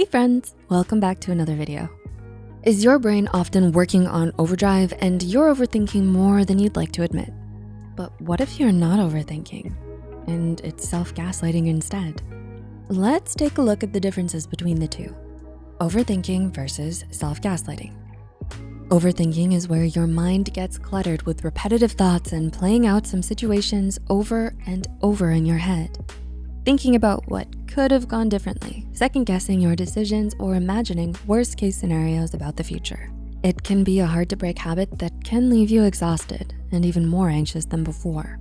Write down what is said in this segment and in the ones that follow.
Hey friends, welcome back to another video. Is your brain often working on overdrive and you're overthinking more than you'd like to admit? But what if you're not overthinking and it's self-gaslighting instead? Let's take a look at the differences between the two. Overthinking versus self-gaslighting. Overthinking is where your mind gets cluttered with repetitive thoughts and playing out some situations over and over in your head. Thinking about what could have gone differently, second guessing your decisions or imagining worst case scenarios about the future. It can be a hard to break habit that can leave you exhausted and even more anxious than before.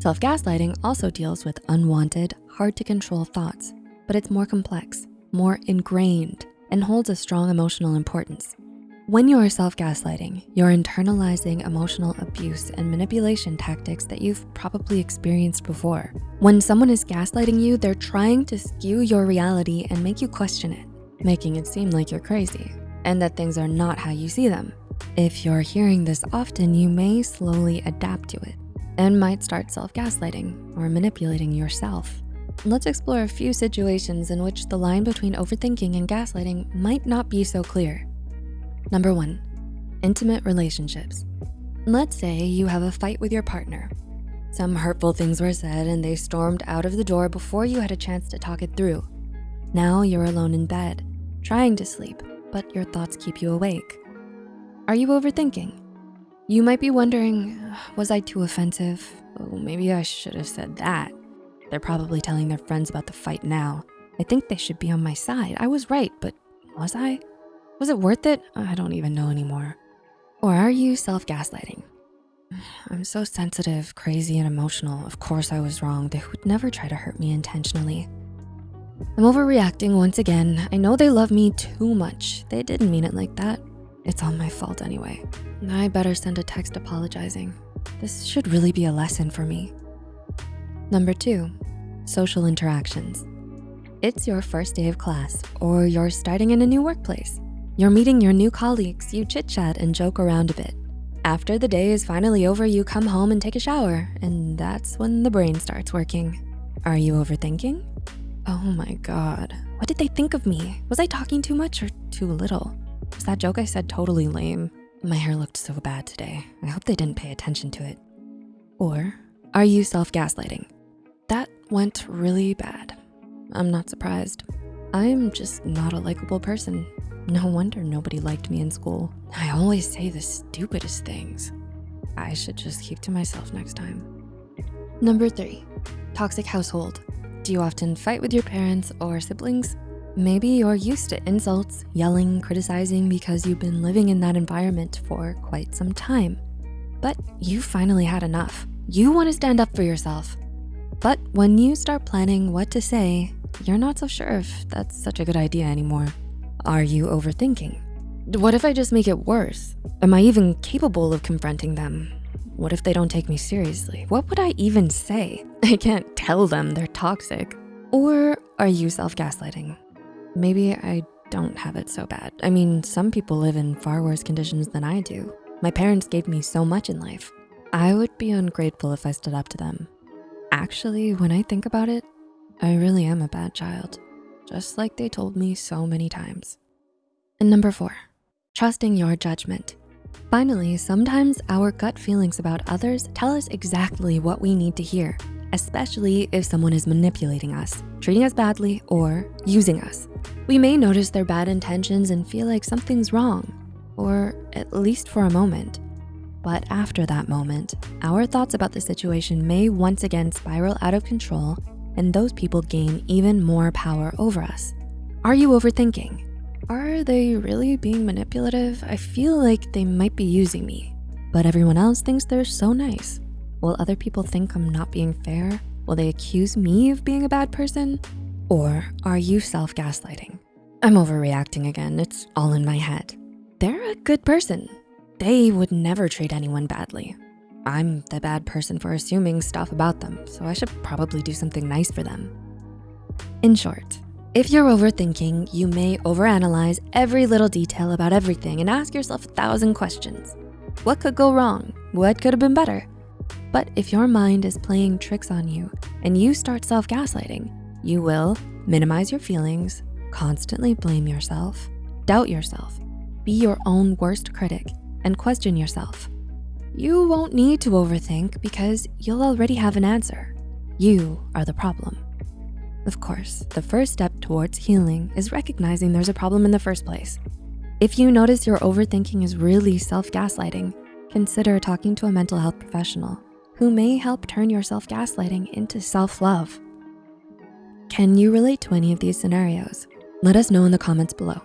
Self-gaslighting also deals with unwanted, hard to control thoughts, but it's more complex, more ingrained, and holds a strong emotional importance. When you are self-gaslighting, you're internalizing emotional abuse and manipulation tactics that you've probably experienced before. When someone is gaslighting you, they're trying to skew your reality and make you question it, making it seem like you're crazy and that things are not how you see them. If you're hearing this often, you may slowly adapt to it and might start self-gaslighting or manipulating yourself. Let's explore a few situations in which the line between overthinking and gaslighting might not be so clear. Number one, intimate relationships. Let's say you have a fight with your partner. Some hurtful things were said and they stormed out of the door before you had a chance to talk it through. Now you're alone in bed, trying to sleep, but your thoughts keep you awake. Are you overthinking? You might be wondering, was I too offensive? Oh, maybe I should have said that. They're probably telling their friends about the fight now. I think they should be on my side. I was right, but was I? Was it worth it? I don't even know anymore. Or are you self-gaslighting? I'm so sensitive, crazy, and emotional. Of course I was wrong. They would never try to hurt me intentionally. I'm overreacting once again. I know they love me too much. They didn't mean it like that. It's all my fault anyway. I better send a text apologizing. This should really be a lesson for me. Number two, social interactions. It's your first day of class or you're starting in a new workplace. You're meeting your new colleagues, you chit chat and joke around a bit. After the day is finally over, you come home and take a shower, and that's when the brain starts working. Are you overthinking? Oh my God, what did they think of me? Was I talking too much or too little? Was that joke I said totally lame? My hair looked so bad today. I hope they didn't pay attention to it. Or are you self-gaslighting? That went really bad. I'm not surprised. I'm just not a likable person. No wonder nobody liked me in school. I always say the stupidest things. I should just keep to myself next time. Number three, toxic household. Do you often fight with your parents or siblings? Maybe you're used to insults, yelling, criticizing because you've been living in that environment for quite some time. But you finally had enough. You wanna stand up for yourself. But when you start planning what to say, you're not so sure if that's such a good idea anymore. Are you overthinking? What if I just make it worse? Am I even capable of confronting them? What if they don't take me seriously? What would I even say? I can't tell them they're toxic. Or are you self-gaslighting? Maybe I don't have it so bad. I mean, some people live in far worse conditions than I do. My parents gave me so much in life. I would be ungrateful if I stood up to them. Actually, when I think about it, I really am a bad child just like they told me so many times. And number four, trusting your judgment. Finally, sometimes our gut feelings about others tell us exactly what we need to hear, especially if someone is manipulating us, treating us badly, or using us. We may notice their bad intentions and feel like something's wrong, or at least for a moment. But after that moment, our thoughts about the situation may once again spiral out of control and those people gain even more power over us. Are you overthinking? Are they really being manipulative? I feel like they might be using me, but everyone else thinks they're so nice. Will other people think I'm not being fair? Will they accuse me of being a bad person? Or are you self-gaslighting? I'm overreacting again, it's all in my head. They're a good person. They would never treat anyone badly. I'm the bad person for assuming stuff about them, so I should probably do something nice for them. In short, if you're overthinking, you may overanalyze every little detail about everything and ask yourself a thousand questions. What could go wrong? What could have been better? But if your mind is playing tricks on you and you start self-gaslighting, you will minimize your feelings, constantly blame yourself, doubt yourself, be your own worst critic, and question yourself. You won't need to overthink because you'll already have an answer. You are the problem. Of course, the first step towards healing is recognizing there's a problem in the first place. If you notice your overthinking is really self-gaslighting, consider talking to a mental health professional who may help turn your self-gaslighting into self-love. Can you relate to any of these scenarios? Let us know in the comments below.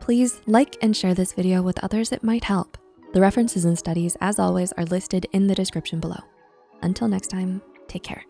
Please like and share this video with others it might help. The references and studies, as always, are listed in the description below. Until next time, take care.